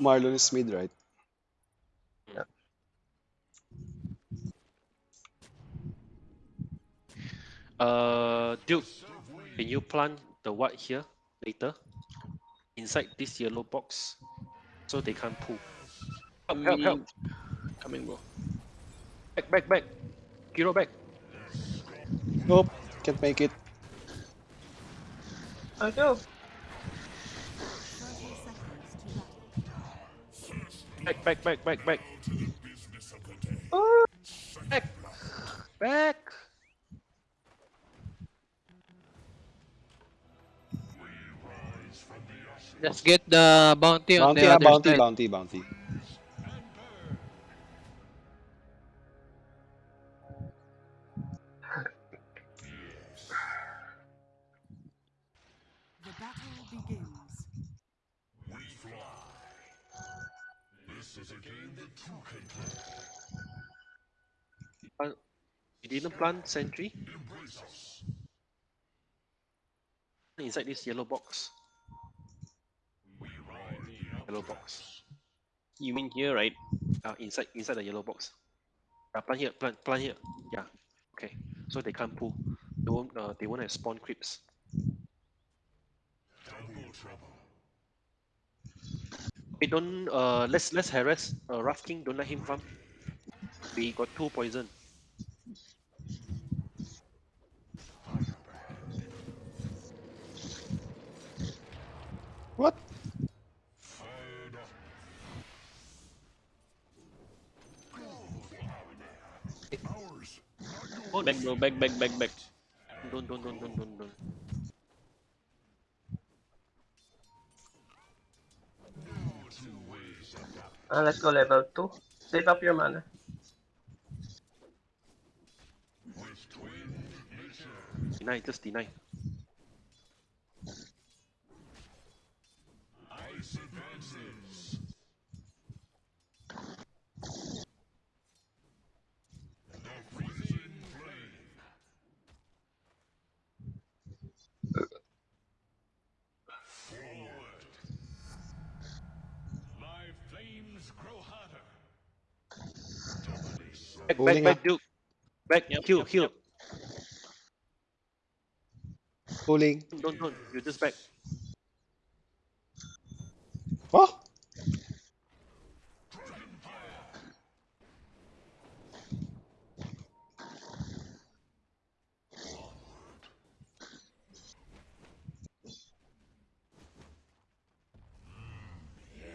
Marlon is mid, right? Uh, Duke, can you plant the white here later? Inside this yellow box, so they can't pull. Help, help, help! Coming, bro. Back, back, back! Kiro back! Nope, can't make it. I go. 30 seconds to battle. Back, back, back, back, back! Oh, Back! Back! Just get the bounty on Bounty, the ah, other bounty, side. bounty, bounty. The plant sentry? Inside this yellow box. Yellow box. You mean here, right? Uh, inside inside the yellow box. Uh, plant here, plant, plant here. Yeah. Okay. So they can't pull. They won't. Uh, they won't have spawn creeps. Hey, don't. Uh, let's let's harass. Uh, Wraith King. Don't let him farm. We got two poison. What? Back, bro. Back, back, back, back. Don't don't don't don't don't don't. uh, let's go level 2. Save up your mana. Deny. Just deny. Back, back, back, Duke. Back, Yep, heal, yep, heal. yep. Pulling. Don't, don't. You just back. Oh!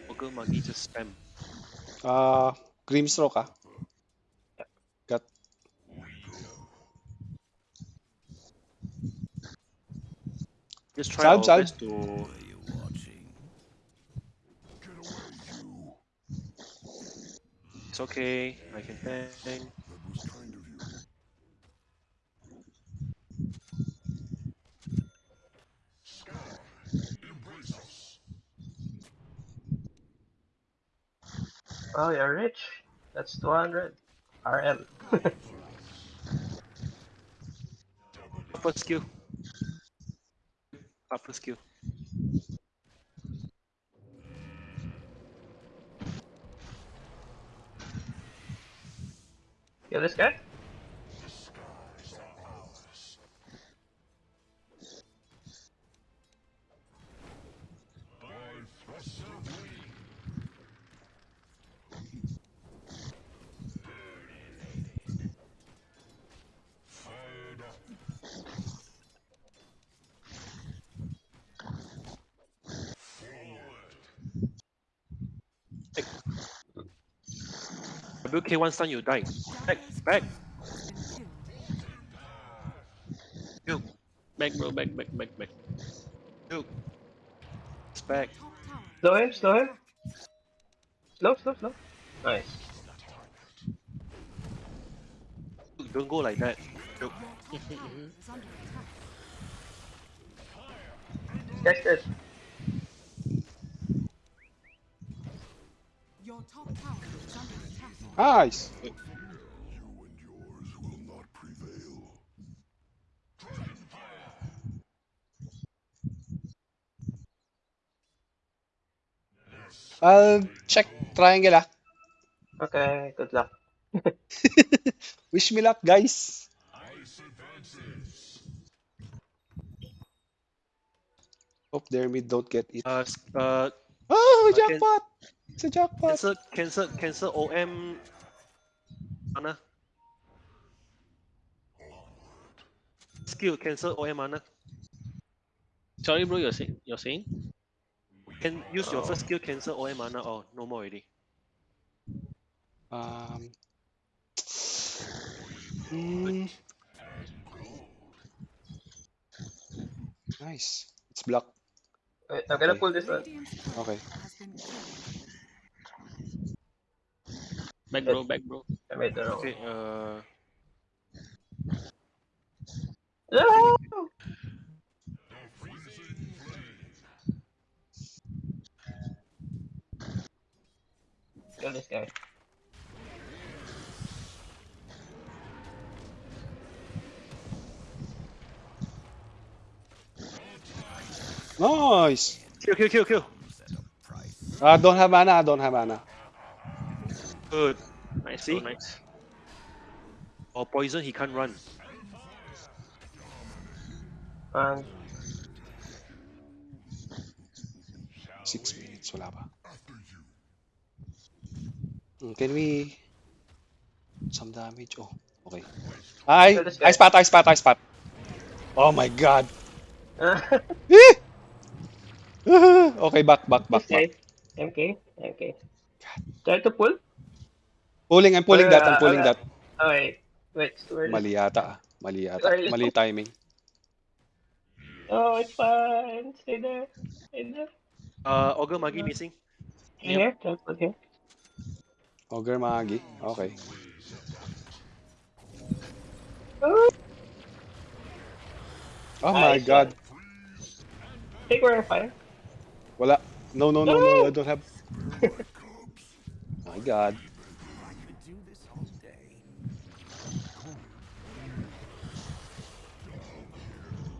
Ogre Magi just spam. Uh, Grimstroke, ah. Just try Salve, our salve. best to. It's okay. I can tank. Oh, you're rich. That's 200. RM. Upper skill. Skill. Kill this guy? WK one stun, you die. Back, back. Killed. Duke, Back, bro. Back, back, back, back. Duke. It's back. Slow him, slow him. Slow, slow, slow. Nice. Duke, don't go like that. Duke. Your top tower is. Catch this. Your top tower is under attack. Nice. I'll ah, check triangle. Ah. Okay, good luck. Wish me luck, guys. Hope their mid don't get it. Uh, uh, oh, jackpot! It's a jackpot. cancel, cancel, cancel OM. Mana. Skill, cancel OM mana. Sorry, bro. You're saying. You're saying. Can use your first skill, cancel OM mana. Oh, no more already. Um. mm. Nice. It's blocked. Wait, I'm gonna Okay. pull this one. Okay. Has been killed. Back, bro. Back, bro. I made the wrong. Okay, uh, No! Kill this guy. Nice. kill, kill, kill, kill. Ah, don't have mana. I don't have mana. Good. Nice, See? bro. Nice. Or poison, he can't run. And Six minutes. Wala pa. Hmm, Can we some damage? Oh, okay. Ay, Kill this guy. I spot, I spot, I spot. Oh my god. okay, back, back, back, this back. guy. MK. MK. Try to pull? Pulling, I'm pulling that, I'm pulling that. Oh, wait. Wait, it's too early. Mali yata, ah. Mali yata. Mali timing. Oh, it's fine. Stay there. Stay there. Uh, Ogre Magi missing. Here, try to put here. Ogre Magi. Okay. Oh, Oh my Nice god. take where fire. Wala. No, no, no, no, I don't have. my god. Oh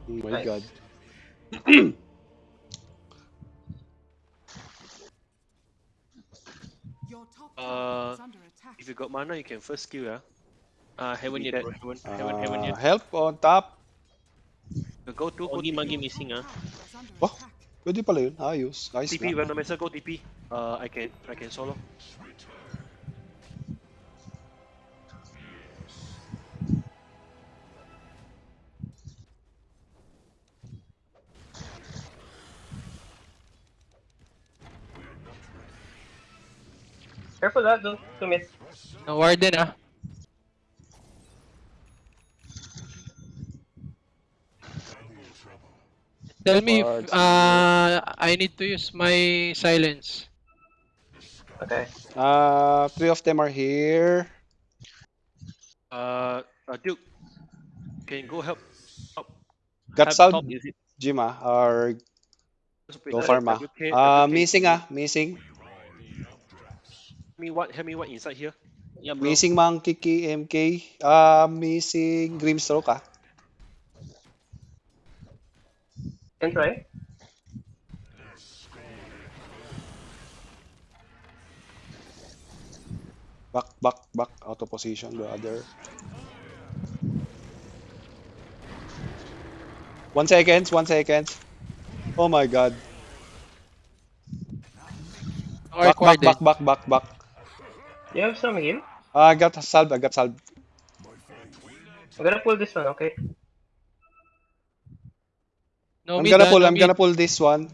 my Nice. god. Your top Uh, under attack. If you got mana, you can first skill, yeah. Uh, haven't yet, dead. bro. Haven't, haven't, haven't Uh, yet. help on top. You go to, go Ogi TP. Magi missing, ah. Tower is under Oh. attack. Pwede pala yun. Ayos. Nice TP, na. Randomizer, go TP. Uh, I can, I can solo. Careful that, don't commit. No warden ah. Tell me if uh, I need to use my silence. Okay. Uh, three of them are here. Uh, uh Duke, can go help. help. Got Top- Sal top, is it? Jima or go farm ah. WK, Uh, WK. missing ah. Missing. Help me what? Help me what inside here? Yeah, bro. Missing Monkey King MK. Uh, missing Grimstroke ah. Can try. Back, back, back. Out of position, brother. One seconds, one seconds. Oh my god. Back, back, back, back, back, back. You have some heal? I got a salve, I got salve. I'm gonna pull this one, okay? No I'm gonna pull, no I'm gonna pull this one.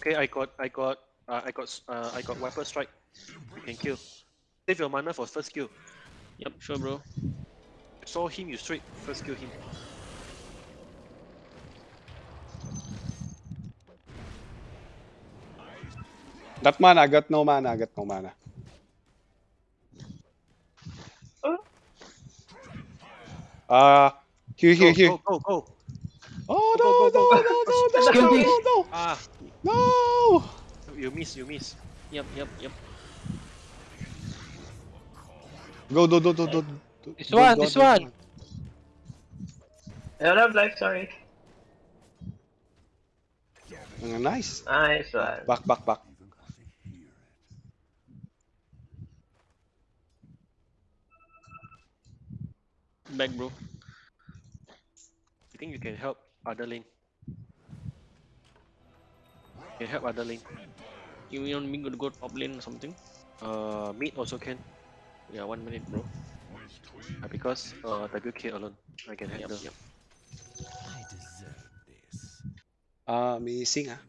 Okay, I got, I got, uh, I got, uh, I got Viper Strike. Thank you can kill. Save your mana for first kill. Yep, sure, bro. Saw him, you straight first kill him. Got mana, got no mana, got no mana. Uh, here, here, Go, here. Go, go, go. Oh no, go, go, no, go. no, no, no, Skill no, this. no, no, Ah, no. you miss, you miss. Yep, yep, yep. Go, do, do, do, do. do- This one, this one. I don't have life, sorry. Uh, nice. Nice one. Back, back, back. Back, bro. You think you can help other lane? Can help other lane. You want me to go top lane or something? Uh, mid also can. Yeah, one minute, bro. Uh, because uh, WK alone, I can Yep, handle. yep. Ah, missing ah.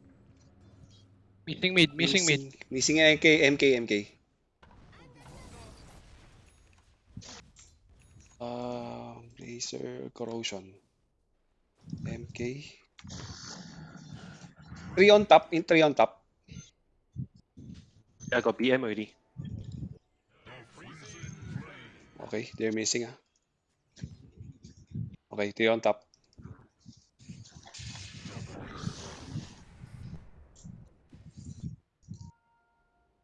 Missing mid, missing mid. Missing MK, MK, MK. Uh, laser corrosion. MK. Three on top, in three on top. I got BM already. Okay, they're missing ah. Okay, three on top.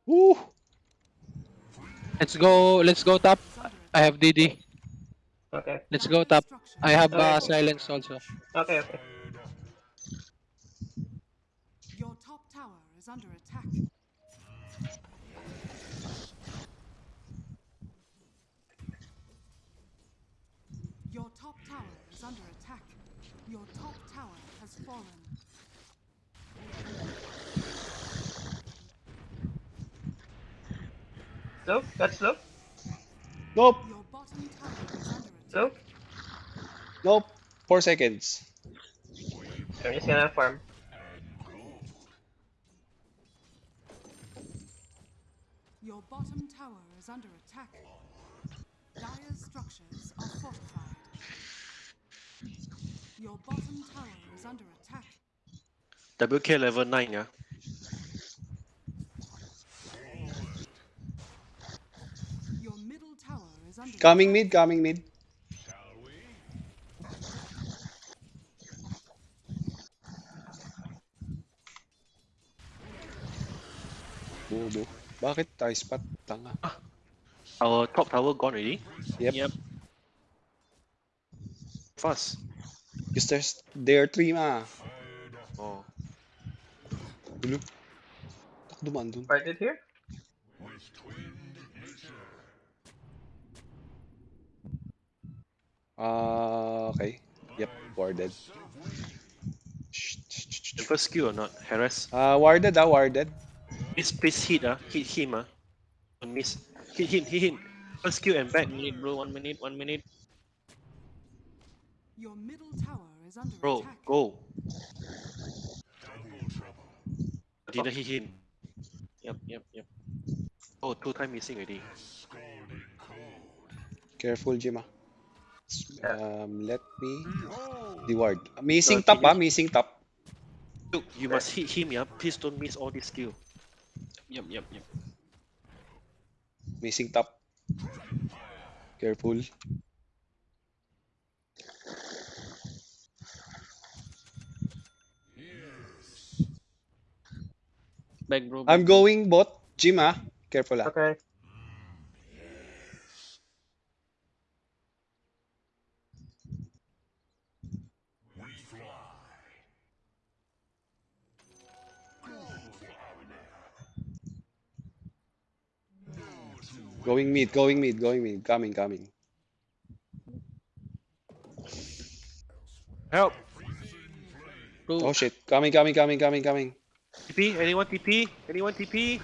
Woo! Let's go, let's go top. I have DD. Okay, Let's go top. I have uh, silence also. okay, okay. Your top tower is under attack. Your top tower is under attack. Your top tower has fallen. Slow, that's slow, Nope, Your bottom tower is under attack. slow. nope. Four seconds. I'm just gonna farm. Your bottom tower is under attack. Dire's structures are fortified. Your bottom tower is under attack. WK level 9, yeah. Coming mid, coming mid. Bobo. Bakit tayo spot? Tanga. Our top tower gone already. Yep. Yep. Fast. Because there's, there are three ma. Oh. Dulo. Tak dumaan dun. Parted here? Ah, okay. Yep, warded. The first skill or not? Harass. Ah, warded ah, warded. Please, please hit, ah. Hit him, ah. Don't miss. Hit him, hit him. First skill and back. One minute, bro. One minute, one minute. Your middle tower is under Bro, attack. go. Didn't hit him. Yep, yep, yep. Oh, two time missing already. Careful, Jim. Yeah. Um, let me reward. Missing Uh, top can ah, you- missing top. Look, you must hit him, yeah. Please don't miss all this skill. Yep, yep, yep. Missing top. Careful. Back, bro. I'm going bot. Jim ah. Careful ah. Okay. Going mid, going mid, going mid. Coming, coming. Help! Bro, Oh shit. Coming, coming, coming, coming, coming. TP? Anyone TP? Anyone TP?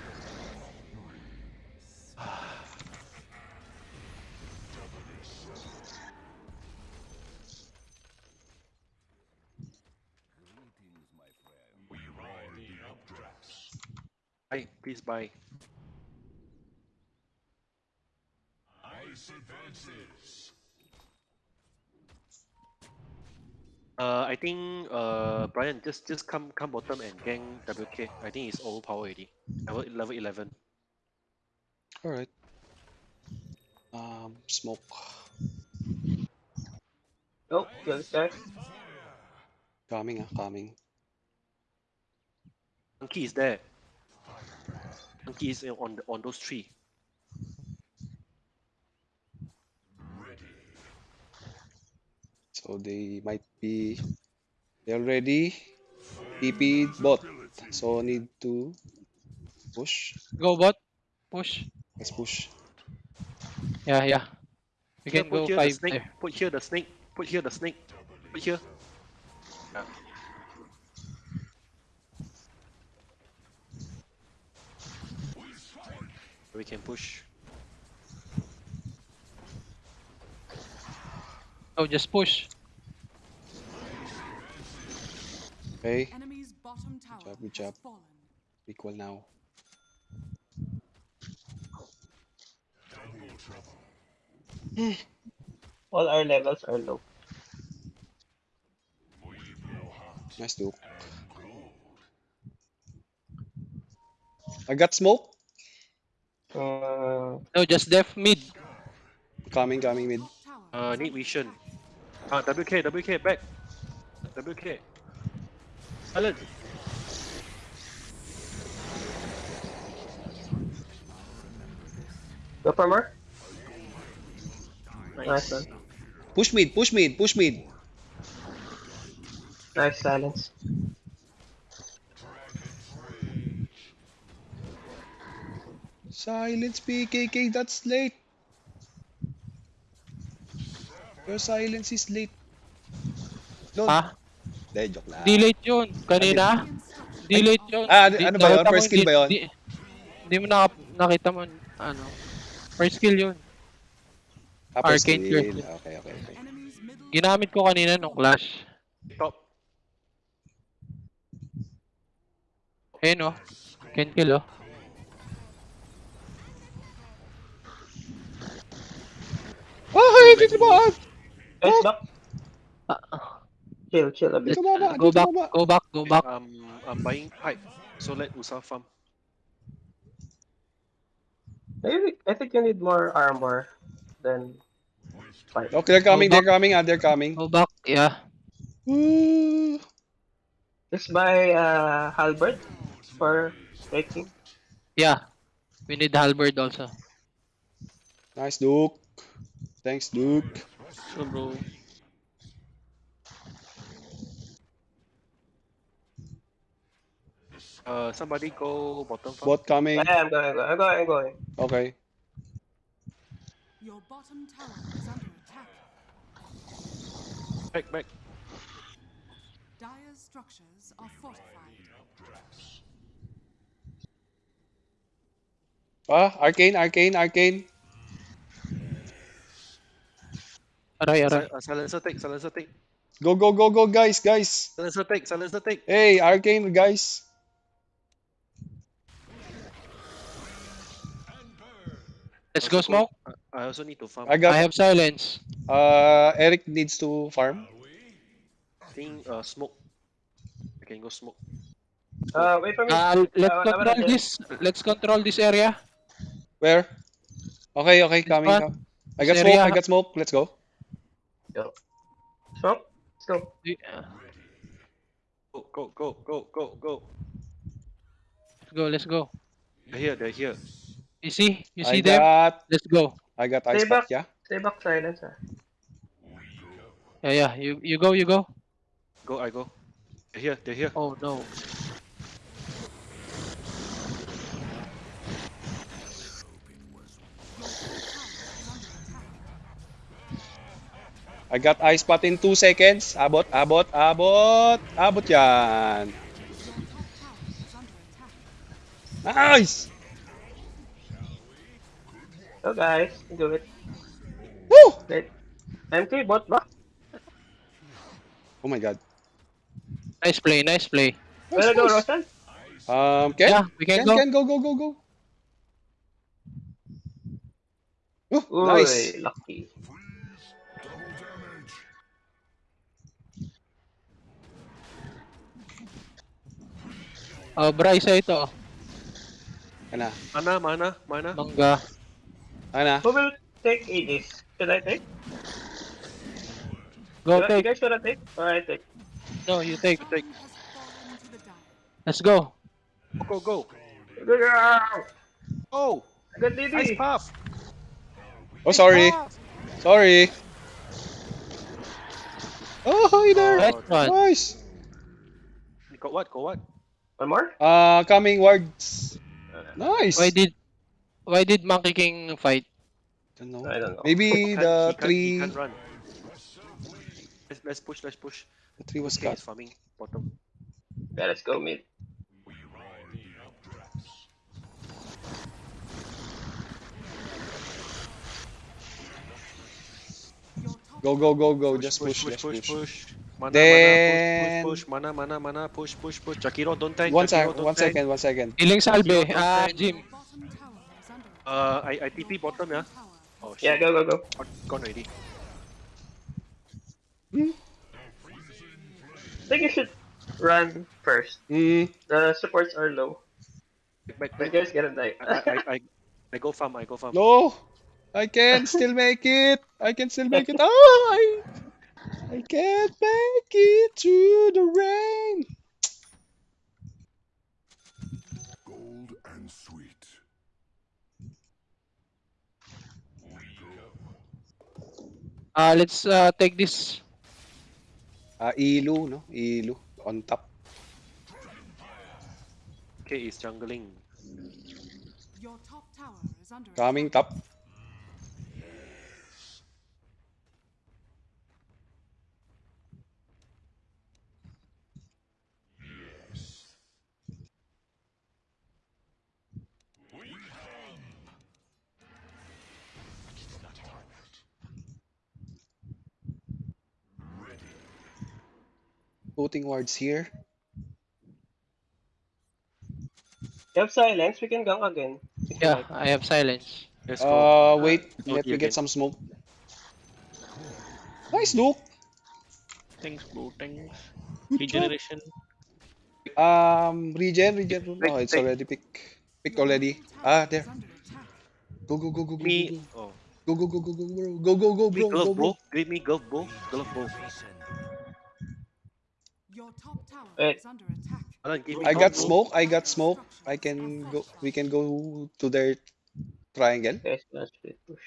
Buy, please buy. Uh, I think uh Brian just just come come bottom and gang WK. I think it's overpower already. Level level eleven. Alright. Um, smoke. Oh, kill this guy. Coming ah, coming. Monkey is there. Monkey is on the, on those three. So they might be they already TP bot. So need to push. Go bot. Push. Let's push. Yeah, yeah. We can put go here the five snake. there. Put here the snake. Put here the snake. Put here. Yeah. We can push. Oh, just push. Okay. Enemy's bottom tower job, good job. fallen. Equal now. All our levels are low. Nice Duke. I got smoke. Uh, No, just def mid. Coming, coming mid. Tower Uh, is need under vision. Ah, WK, WK, back. WK. Silent. go for more. Nice. Nice one. Push mid, push mid, push mid. Nice silence. Silence PKK, that's late. Your silence is late. No, Ha? Ah. Hindi, joke lang. Delete yun. Kanina. Structures Delete yun. Ah, ano- ano ba yun? First skill ba yun? di- Hindi mo naka- nakita mo, ano. First skill yun. Ah, first Arcane skill. Curse. Okay, okay, okay. Ginamit ko kanina nung clash. Top. Ayun oh. Can kill oh. Oh, dito ba? Nice back. Ah, Chill, chill a bit. Dito ba? Go back, go back, go back. Um, I'm buying pipe. So let Ursa farm. Maybe, I think you need more armor than fight. Okay, they're coming, Go they're coming, ah, they're coming. Go back, yeah. Ooh. Just buy uh, halberd for breaking. Yeah. We need halberd also. Nice, Duke. Thanks, Duke. Sure, bro. Uh, somebody go bottom farm. Bot coming. Yeah, I'm going, I'm going, I'm going. Okay. Your bottom tower is under attack. Back, back. Dire's structures are fortified. Ah, arcane, arcane, arcane. Aray, aray. Si- uh, silencer take, silencer take. Go, go, go, go, guys, guys. Silencer take, silencer take. Hey, arcane, guys. Let's go smoke. I also need to farm. I I have silence. uh, Eric needs to farm. I think uh, smoke. I can go smoke. Uh, wait for me. Uh, let's Uh, control wala- this. Let's control this area. Where? Okay, okay, coming. one. I got This smoke. I got smoke. Let's go. Smoke. Let's go. Go, go, go, go, go, go. Let's go, let's go. They're here, they're here. You see? You I see them? got, Let's go. I got ice Stay back. pack, yeah? Stay back silence. Ah. Yeah, yeah. You you go, you go. Go, I go. They're here, they're here. Oh no. I got ice pot in 2 seconds. Abot, abot, abot. Abot yan. Your top tower is under attack. Nice! Go guys, do it. Woo! Wait. MK bot back. Oh my god. Nice play, nice play. Nice, Wanna go, nice. Roshan? Um, Ken? Yeah, we can Ken, go. Ken, go, go, go, go. Oh, Uy, nice. lucky. Oh, Bryce ito. Ana, Mana, mana, mana. Mangga. Ana. Who will take Aegis? Should I take? Go You- You take. guys should I take? Or I take? No, you take. Take. Has fallen to the dire. Let's go. Go, go, go. Go, go! Oh, Good ice DD! path. Oh, sorry. Sorry. Oh, hi there. Oh, Nice one. Nice. You got what? Got what? One more? Uh, coming wards. Nice. Why did why did Monkey King fight? Don't know. I don't know. Maybe He the he can't- he can't run. Let's, let's push. Let's push. the tree was Okay, cut. farming bottom. Yeah, let's go mid. Your Go, go, go, go. Push, Just push, push, push, just push, push. push. Mana, Then- mana, push, push, push. Mana, mana, mana, push, push, push. Jakiro, don't tank. One Jakiro, sec, don't one tank. second, one second. Healing salve. Your Ah, bottom- Jim. Uh, I, I TP bottom, yeah. Tower Oh Yeah, go, go, go. Gone, gone already. I think you should run first. Mm, The supports are low. Back, You back, back. guys get a die. I, I, I, I go farm. I go farm. no, I can still make it. I can still make it. Oh, I, I can't make it through the rain. Gold and sweet. Ah, let's uh, take this. Ah, Ilu, no? Ilu on top. Okay, is jungling. Your top tower is under Coming attack. top. Putting wards here. You have silence, we can gank again. Yeah, like. I have silence. Let's go. Uh, wait. Oh, Let me get some smoke. Nice, Luke. Thanks, bro. Thanks. Regeneration. Um, regen, regen. Take- Oh, it's take- already pick. Picked Your already. middle tower Ah, is there. under attack. Go, go, go, go, go, Me. go, Oh. go, go, go, go, go, bro. Go, go, go, Me bro. Go, glove, bro. bro. Give me glove, bro. Glove, bro. Your Uh, me I got smoke. I got smoke. I can go. We can go to their triangle. Guys, let's push.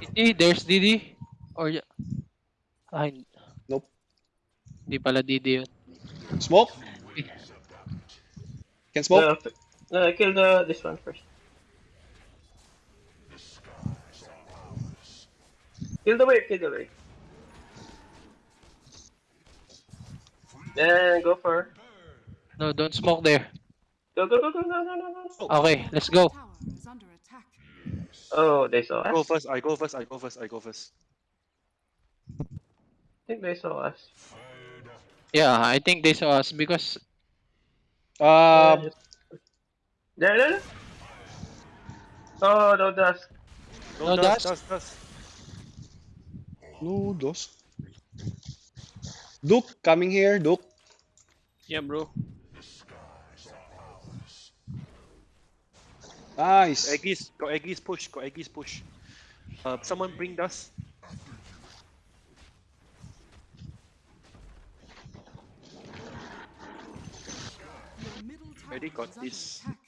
Didi, there's Didi. Or yeah. Ay, Nope. Hindi pala Didi yun. Smoke. Can smoke. No, f- no, kill the uh, this one first. Kill the wave, kill the wave. Then go for No, don't smoke there. go go go go no no no no. no. Okay, let's go. Under. Oh, they saw us. Go first. I go first. I go first. I go first. I think they saw us. Yeah, I think they saw us because Uh, There, there. there. Oh, no dust. No dust, dust? dust, dust. no dos. Duke coming here. Duke. Yeah, bro. Nice. Aegis, got Aegis push. Got Aegis push. Uh, someone bring dust. Your middle Already got this. attack.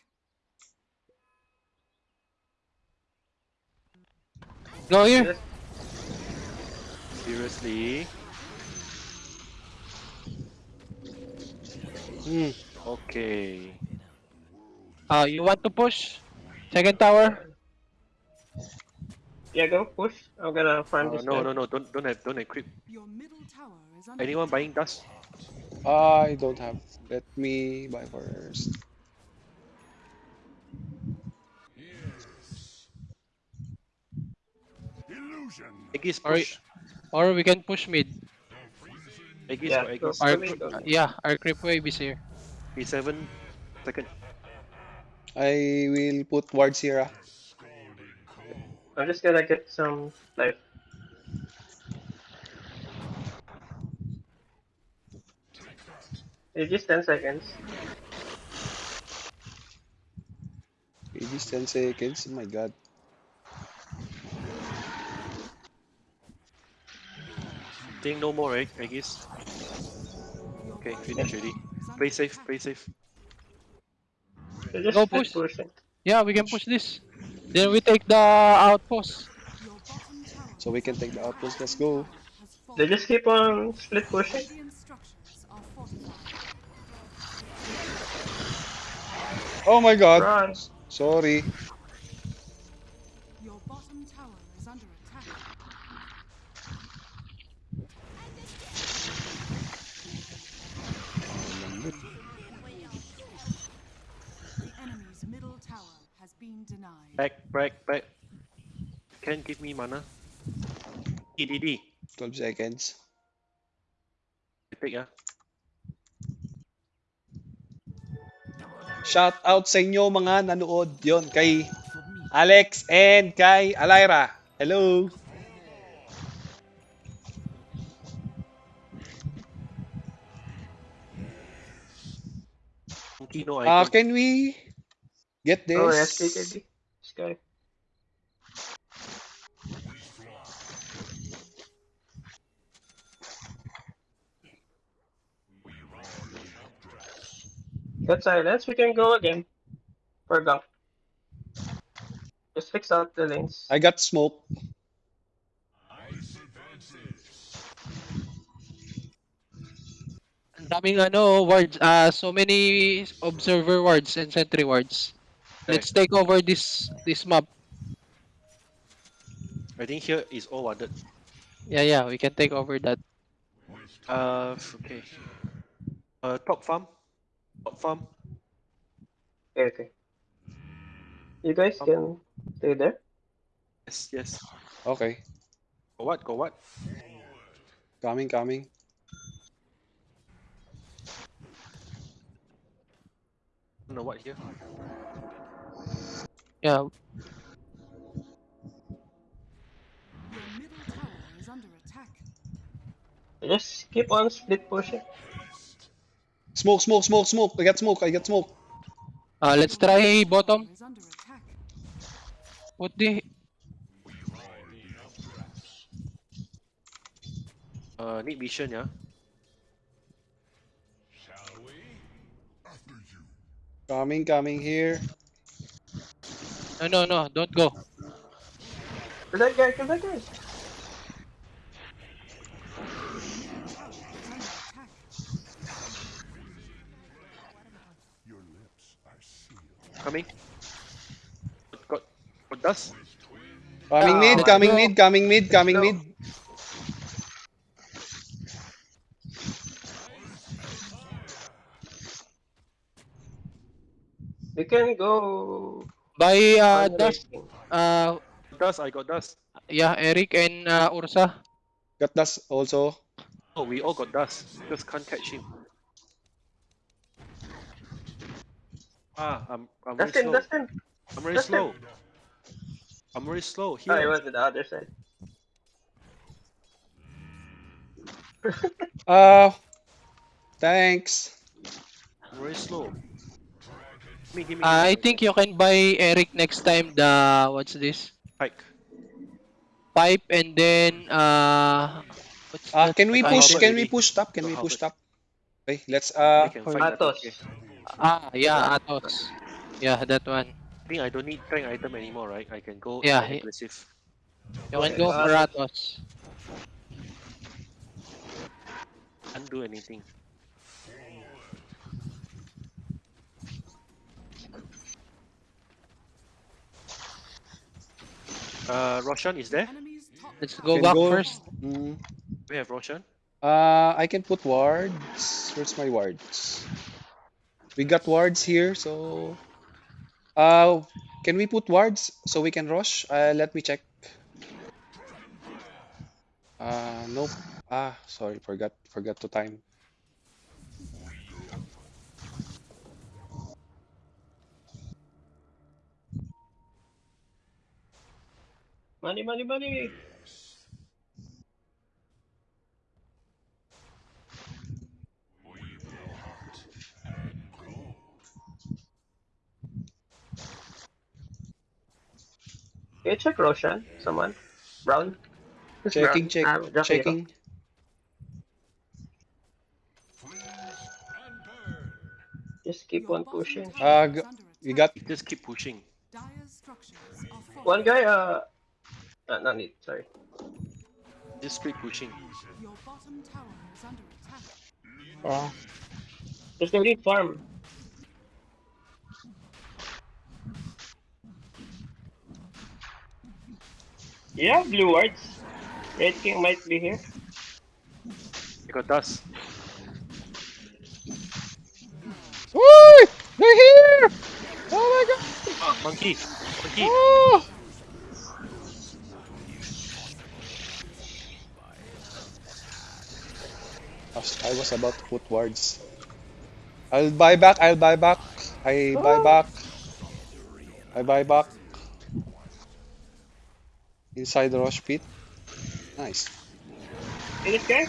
go here. Seriously. Hmm. Okay. Uh, you want to push? Second tower? Yeah, go push. I'm gonna farm Uh, this. no, guy. no, no. Don't, don't have, don't equip. Your middle tower is under Anyone buying dust? I don't have. Let me buy first. Illusion. Aegis Alright. push. Or we can push mid. Aegis, Yeah, got. Aegis. Our, Go mid, go uh, yeah, our creep wave is here. P7. Second. I will put Ward here. ah. I'm just gonna get some life. It's just 10 seconds. It is 10 seconds. Oh my god. Think no more, right? I guess. Okay, finish tower already. Play safe, attack. play safe. So Go split push. pushing. Yeah, we can push this. Then we take the outpost. Your bottom tower So we can take the outpost. Let's go. They just keep on split pushing. Radiant structures are fortified. Oh my god. Run. Sorry. Your bottom tower is under attack. The enemy's middle tower has been denied. Back, back, back. Can give me mana. EDD. 12 seconds. Pick ah. Shout out sa inyo mga nanood yon kay Alex and kay Alaira. Hello. Kino Uh, can we get this? Oh, yes, KKD. This guy. Got silence, we can go again. For gank. Just fix out the lanes. I got smoke. Ang daming ano, wards, ah, so many observer wards and sentry wards. Let's take over this this map. I think here is all warded. Yeah, yeah, we can take over that. Uh, okay. Uh, top farm. Top farm. Okay, okay. You guys can stay there. Yes, yes. Okay. Go what? Go what? Coming, coming. No, what here? Yeah, Your middle tower is under attack. Just keep on split pushing. Smoke, smoke, smoke, smoke. I got smoke. I got smoke. uh, let's try bottom. Is under attack. Put the Uh, need vision, yeah. After you. Coming, coming here. No, no, no, don't go. Kill that guy, kill that guy. Is under attack. Your lips are sealed. Coming. Got, got dust. Coming Ah, mid, coming go. mid, coming mid, coming Go. mid. We can go. By uh, Dust, uh, Dust, I got dust. yeah, Eric and uh, Ursa. Got dust also. Oh, we all got dust. Just can't catch him. Ah, I'm, I'm very Dustin, slow. Dustin. I'm very Dustin. slow. I'm very slow. Oh, he Here. was on the other side. Uh, thanks. I'm very slow. Gimme, gimme, Uh, I think you can buy Eric next time the what's this Pike. pipe and then uh. Uh, can we push? Can we push top? Can we push Albert. top? Okay, let's uh. I can fight that, Atos. Ah, yeah, Atos. Yeah, that one. I think I don't need strength item anymore, right? I can go Yeah, more he- aggressive. You can go for Atos. Can't do anything. Uh, Roshan is there? Let's go Can back go. first. Mm, We have Roshan. uh, I can put wards. Where's my wards? We got wards here, so. Uh, can we put wards so we can rush? Uh, let me check. Uh, nope. Ah, sorry, forgot, forgot to time. Money, money, money. Can you check Roshan? Someone? Brown? Who's Checking, check, Ah, checking. Just keep on pushing. tower Uh, is we got Just keep pushing. Dire structures are One guy, uh, uh not need, sorry. Just keep pushing. Your bottom tower is under attack. Yeah. Just gonna need farm. Yeah, blue wards. Wraith King might be here. You got dust. Woo! They're here! Oh my god! Ah, monkey! Monkey! Oh! I was- about to put wards. I'll buy back, I'll buy back. I buy back. I buy back. Inside the Rosh pit. Nice. See this guy?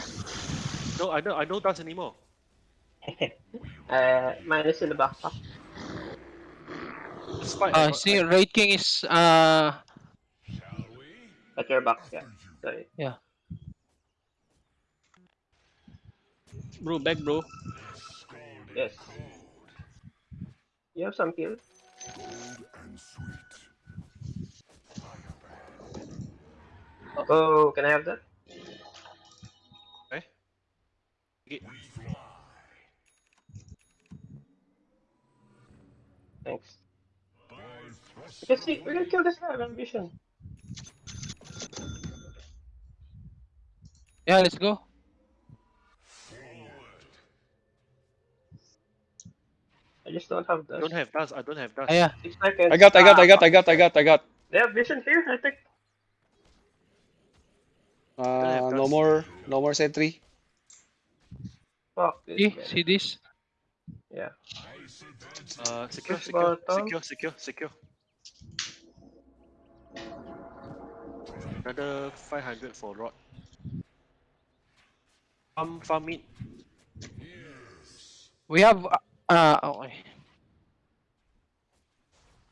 No, I don't. I don't dust anymore. uh, minus in the backpack. It's fine. Uh, see, I- Wraith King is uh At your back, yeah. Sorry. Bro, back, bro. Yes. You have some kills? and sweet. Oh, can I have that? Eh? Get- Thanks. We can see, we can kill this guy with ambition. yeah, let's go. I just don't have I don't have dust. I don't have dust. Ah, yeah. Six seconds. I got, I got, I got, I got, I got, I got. They have vision here, I think. Uh, no more, no more sentry. Fuck this See, guy. see this? Yeah. Uh, secure, secure, secure, secure, secure. Another 500 for rod. Farm, farm meat. We have uh, uh okay.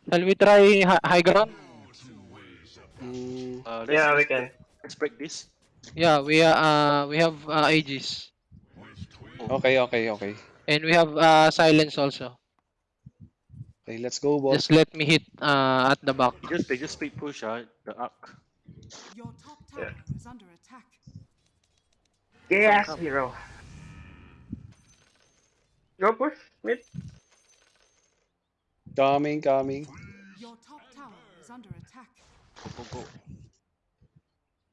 Shall we try hi- high ground? Mm, Uh, Yeah, we can. let's break this. Yeah, we uh, uh we have uh, Aegis okay, okay, okay. and we have uh silence also. Okay, let's go, boss. Just let me hit uh at the back. They just, they just speed push uh, the arc. Your top tower is under attack. Yes, hero. Go push, mid. Coming, coming. Your top tower is under attack. Go, go, go.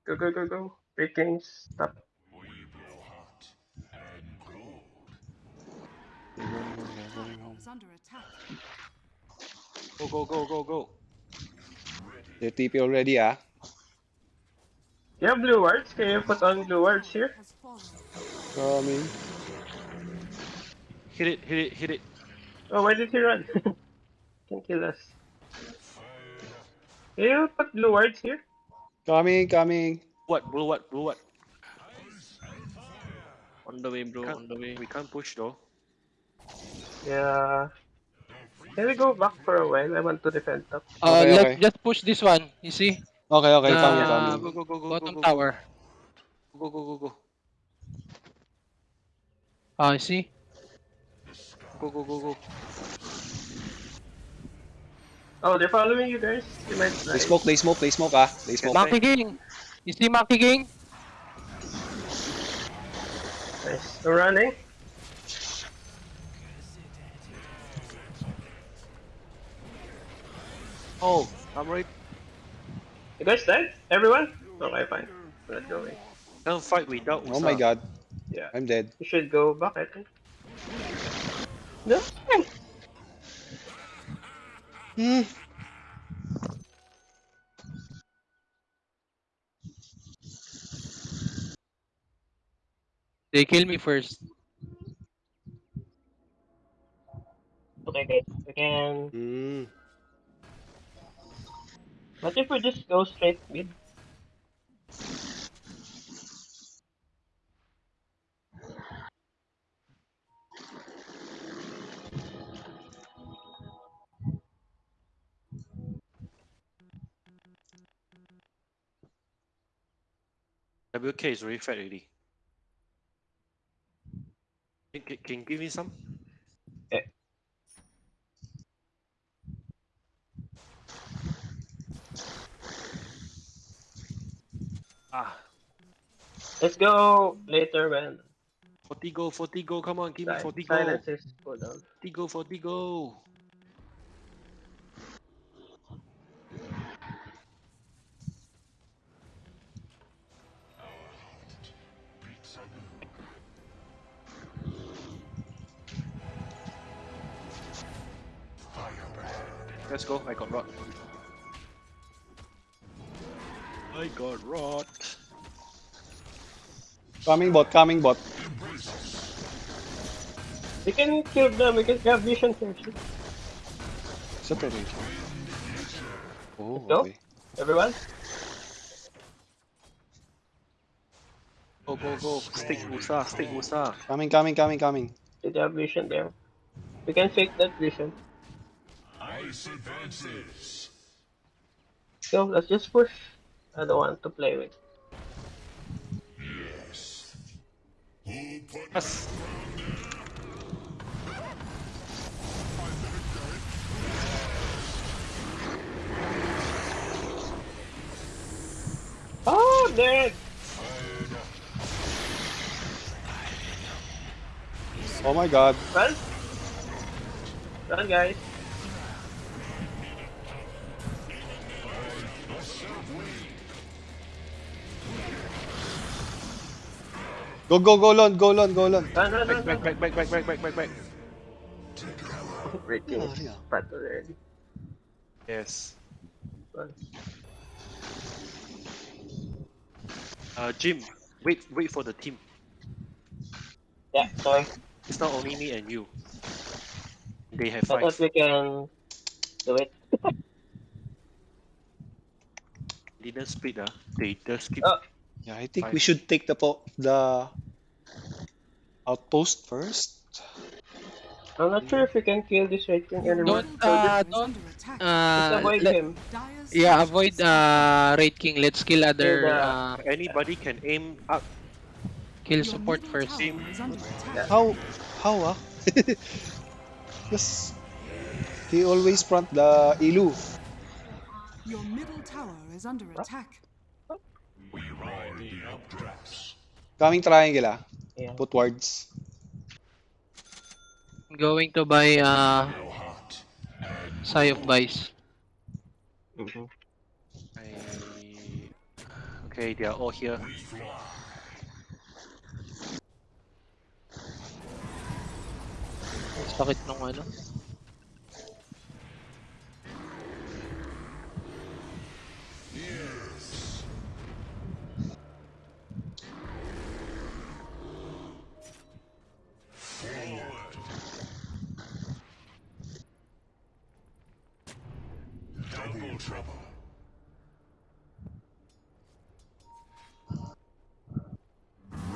Go, go, go, go. Wraith Kings, stop. They're going home, they're Tower home. is under attack. Go, go, go, go, go. They're TP already, ah. You have blue wards? Can you put on blue wards here? Has fallen. Coming. Hit it, hit it, hit it. Oh, why did he run? Can kill us. Can you put blue wards here? Coming, coming. What, blue what, blue what? On the way, bro. Can't- On the way. We can't push though. Yeah. Can we go back for a while? I want to defend top. Uh, Okay, let's okay. just push this one. You see? Okay, okay, coming, Uh, coming. Go, go, go, go, Bottom go, go, tower. Go, go, go, go. Ah, you see? Go, go, go, go. Oh, they're following you guys. They might They smoke, they smoke, they smoke, ah. They smoke. Monkey King. You see Monkey King? Nice. They're running. Oh, I'm right. You guys died? Everyone? Okay, fine. We're not going. Can't fight without Oh my god. Yeah. I'm dead. You should go back, I think. No. Hmm. They kill me first. Okay, guys. We can. Hmm. What if we just go straight mid? WK is really fat already. Can, can, can you give me some? Okay. Ah, Let's go later when Fortigo, Fortigo, come on, give me si- Fortigo. silencers go down. Fortigo, Fortigo. Let's go, I got rot. I got rot. Coming bot, coming bot. We can kill them, we can have vision first. Sa turret. Oh, Go. okay. Everyone? Go, go, go. Stick Musa, stick Musa. Coming, coming, coming, coming. Did you have vision there? We can fake that vision. Ice advances. So let's just push. I don't want to play with. Yes. Who put Yes. Oh, dead! Oh my god. Run! Run, guys. Go, go, go, Lon, go, Lon, go, Lon. Run, run, Back, run, back, run. back, back, back, back, back, back. Breaking yeah. Pat already. Yes. Uh, Jim, wait, wait for the team. Yeah, sorry. It's not only me and you. They have I thought five. we can do it. Didn't split, ah. They just keep. Oh. Yeah, I think Fine. we should take the po the outpost first. I'm not sure if we can kill this right thing anymore. Don't, uh, just, Is under attack. just Uh, avoid let- him. Yeah, avoid uh, Wraith King. Let's kill other the- uh, Anybody can aim up. kill support first. tower is. How, how ah? Yes. He always front the Ilu. Your middle tower is under attack. we ride the updrafts? Coming triangle ah. Yeah. Put wards. I'm going to buy uh, How? Scythe of Vyse. Mhm. I... Okay, they are all here. We fly. Sakit nung ano.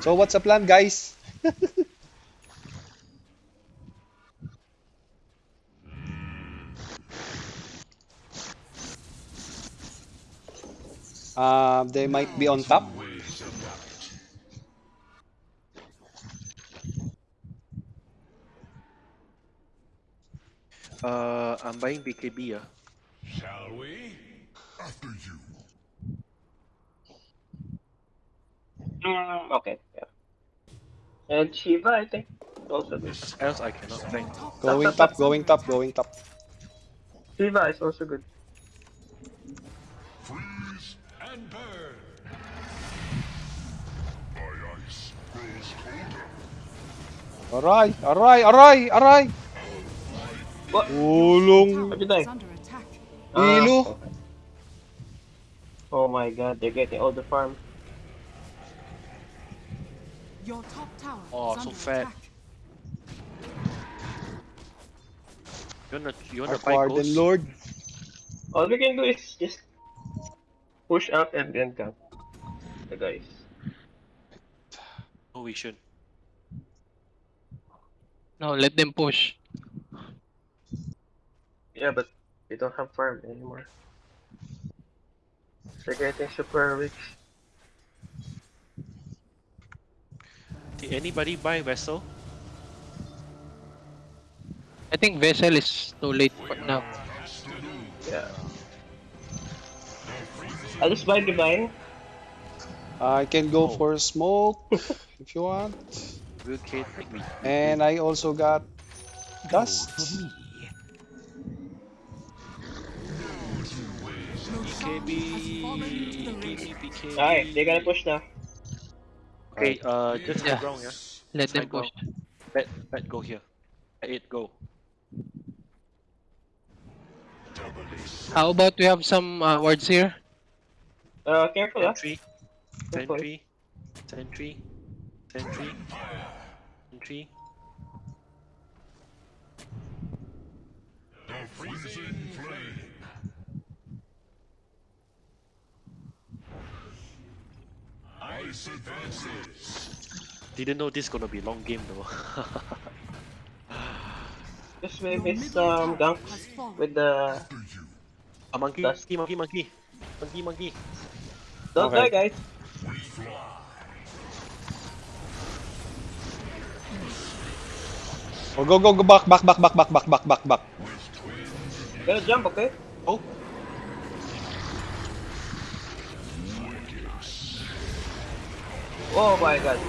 So what's the plan, guys? Uh, they might be on top. Ways. Uh, I'm buying BKB, ah. Shall we? After you. Mm, okay, yeah. And Shiva, I think, also good. Else I cannot think. Going tower top, going top, going top. Shiva is also good. Freeze and burn. My ice grows colder. Aray, aray, aray, aray! What? Ulong! Tower What'd you die? is under attack. Ah, Ilu. Oh my god, they're getting all the farm. Your top tower Oh, is so under fat. attack. You wanna, you wanna Our buy Warden ghost? Lord. All we can do is just push up and then camp the guys. No vision. No, let them push. Yeah, but we don't have farm anymore. They're getting super rich. Did anybody buy vessel? I think Vessel is too late for now. Yeah. I'll just buy divine. I can go Oh. for smoke if you want. Will Kate? And I also got dust. Roshan has fallen to the ring. BKB, BKB. Alright, they gotta push now. Okay, uh, just Yeah. ground, yeah. Let them push. Let let go here. Let it go. How about we have some uh, wards here? Uh, careful. Sentry, Careful. sentry, sentry, sentry, sentry. The Ice advances. Didn't know this gonna be long game though. Just Your with his um tower ganks has fallen. with the A monkey, Dust. monkey, monkey, monkey, monkey. Don't Okay. die guys. Oh, go, go, go, back, back, back, back, back, back, back, back, back. Gotta jump, okay? Oh, Oh my god.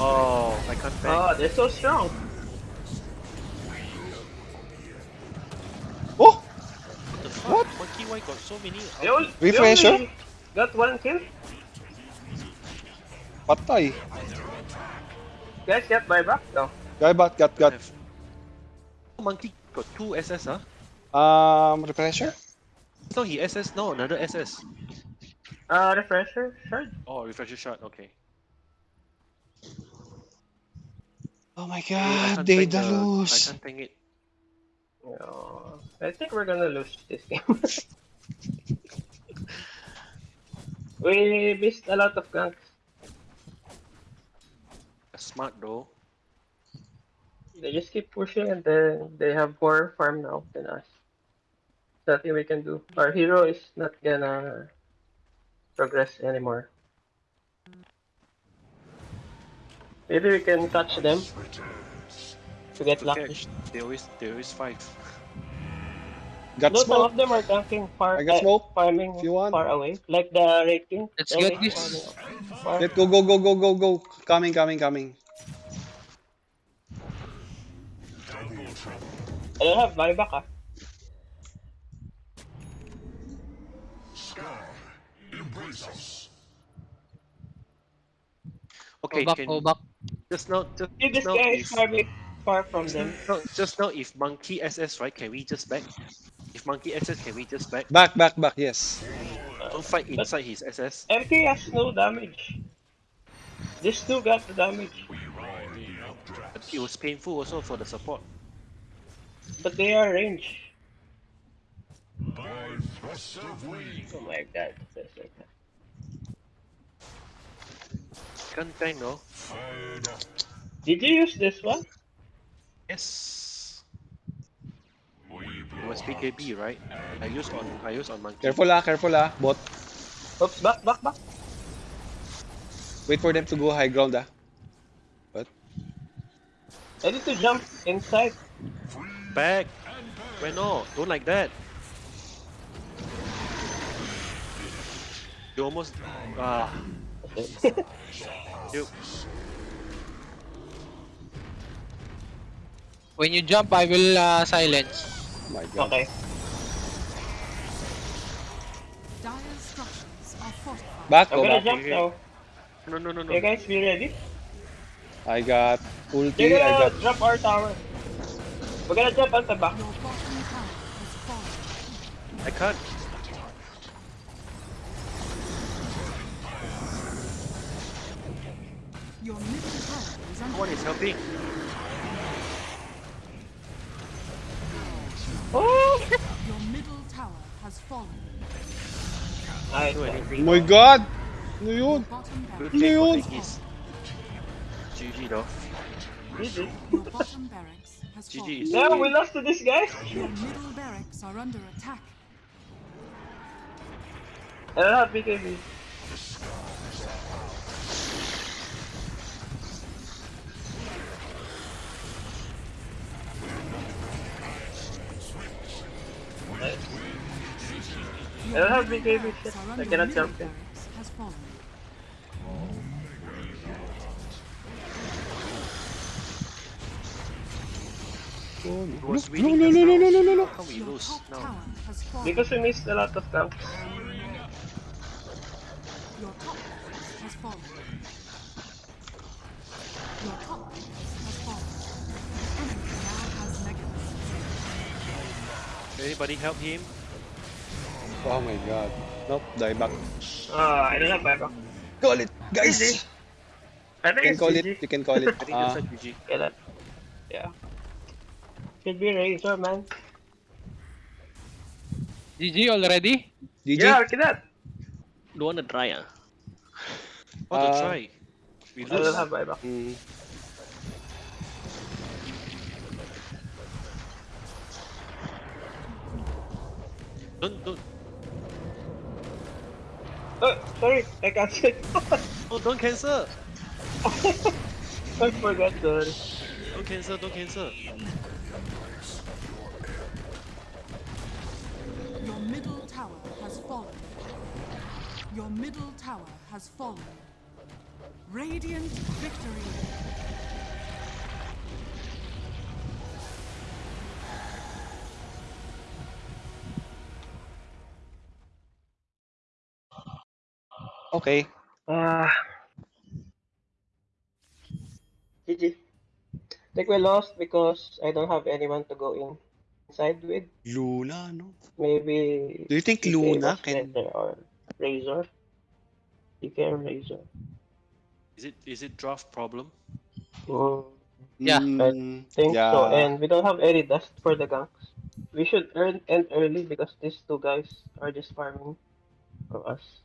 oh, I can't bang. Oh, they're so strong. Oh, what the fuck? Monkey, why got so many? They all, Refresher? Got one kill. patay. Guys, get buyback? No. Guy bat, got, got. Monkey got two SS, huh? Um, refresher? No, he SS, no, another SS. Uh, refresher? Sure. Oh, refresher shot, okay. Oh my god, they tank the the- I lose. can't tank it. No. I think we're gonna lose this game. we missed a lot of ganks. Smart though. They just keep pushing and then they have more farm now than us. Nothing we can do. Our hero is not gonna progress anymore. Maybe we can touch them Returns. to get To lucky. catch, they always, they always fight. Got No, some of them are tanking far, I got uh, smoke, farming if you want. far away, like the Wraith King. Let's get this. farming far. Let go, go, go, go, go, go. Coming, coming, coming. I don't have buyback ah. Embrace us. Okay, Go back, can go back. just now, just See, this now guy is if, farming far from them. no, just now if monkey SS right, can we just back? If monkey SS, can we just back? Back, back, back, yes. Don't fight inside his SS. MK has no damage. These two got the damage, We ride the updraft. It was painful also for the support. but they are range. By of wind. Oh my god. That's like that. Can't tank no. Did you use this one? Yes. We It was blow BKB, right? I use on I use on monkey. Careful ah, careful ah. Bot. Oops, back, back, back. Wait for them to go high ground ah. I need to jump inside. Back. Why no? Don't like that. You almost ah. You When you jump, I will uh, silence. Oh my god. okay. Dire structures are. Back, I'm go gonna back. jump now. no no no no. You guys be ready? I got ulti, You're I gonna got... drop our tower. We're gonna jump on the back. Your bottom tower has fallen. I can't. Your middle tower is No under one is helping. Oh! Your middle tower has fallen. Nice. Do Oh my god! Ano Your yun? bottom Good barracks, take Yun. GG though. GG. your bottom barracks has fallen. is No, we lost to this guy. Your middle barracks are under attack. I don't have BKB. I don't have BKB barracks shit. are I under cannot middle jump in. barracks has fallen. Oh, It no. was No, winning no, just no, no, now. no, no, no, no. How come we Your lose top now? tower has fallen. Because we missed a lot of ganks. Your top barracks has fallen. Your top barracks has fallen. Enemy now has mega Anybody help him? Oh my god. Nope, die back. Ah, I don't have buyback. Call it, guys! GG. I You can call GG. it, you can call it. I think that's a GG. Yeah, that. Yeah. Should be Razor, man. GG already? GG? Yeah, look at that. Don't wanna try ah. Want to Uh, try? We I don't have buyback. Mm. Don't don't Oh, sorry, I canceled. oh don't cancel. I forgot, sorry. Don't cancel. Don't cancel. Your middle tower has fallen. Your middle tower has fallen. Radiant victory. Okay. Ah. GG. I think we lost because I don't have anyone to go in inside with. Luna, no? Maybe. Do you think DK Luna can... better or Razor. DK or Razor. Is it is it draft problem? Mm, Yeah. Mm, think yeah. so. And we don't have any dust for the ganks. We should earn end early because these two guys are just farming for us.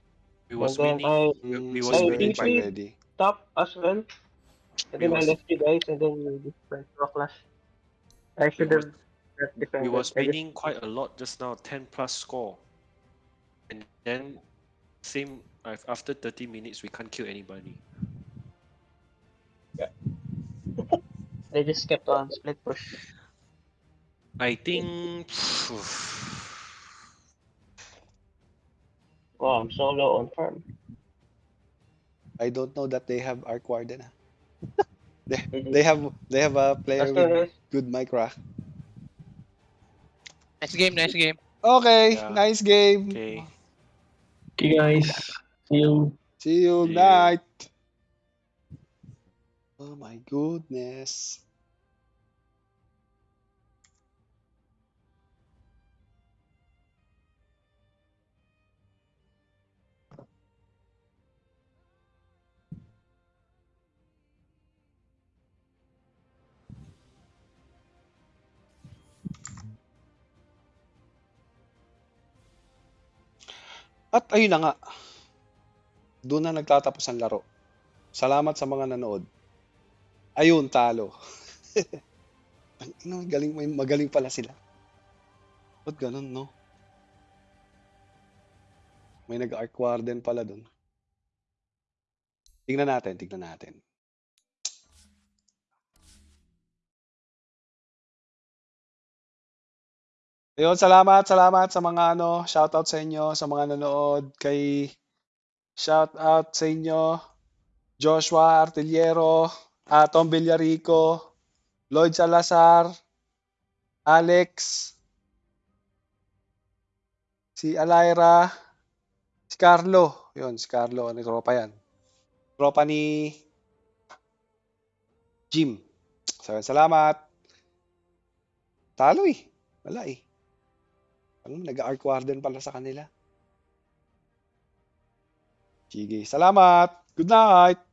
We was and winning. I we- we was I winning it's by think- already. top as well. And We then I was- left you guys and then you just went to a clash. I should have not defended. We was I just- winning quite a lot just now, 10 plus score. And then same af- after 30 minutes we can't kill anybody. Yeah, They just kept on split push. I think Oh, I'm so low on farm. I don't know that they have Arc Warden. ah. they, they have they have a player with as good micro. Nice game, nice game. Okay, Yeah. nice game. okay. Okay guys. See you. See you See you. night. Oh my goodness. At ayun na nga. Doon na nagtatapos ang laro. Salamat sa mga nanood. Ayun, talo. Ang ina, galing, may magaling pala sila. Ba't ganun, no? May nag-arc warden pala doon. Tingnan natin, tingnan natin. Ayun, salamat, salamat sa mga ano, shoutout sa inyo, sa mga nanood, kay shoutout sa inyo, Joshua Artillero, ah, Tom Villarico, Lloyd Salazar, Alex, si Alaira, si Carlo, yun, si Carlo, ano tropa yan? Tropa ni Jim. So, salamat. Talo eh. Wala eh. Ano, nag-arc warden pala sa kanila. Sige, salamat. Good night.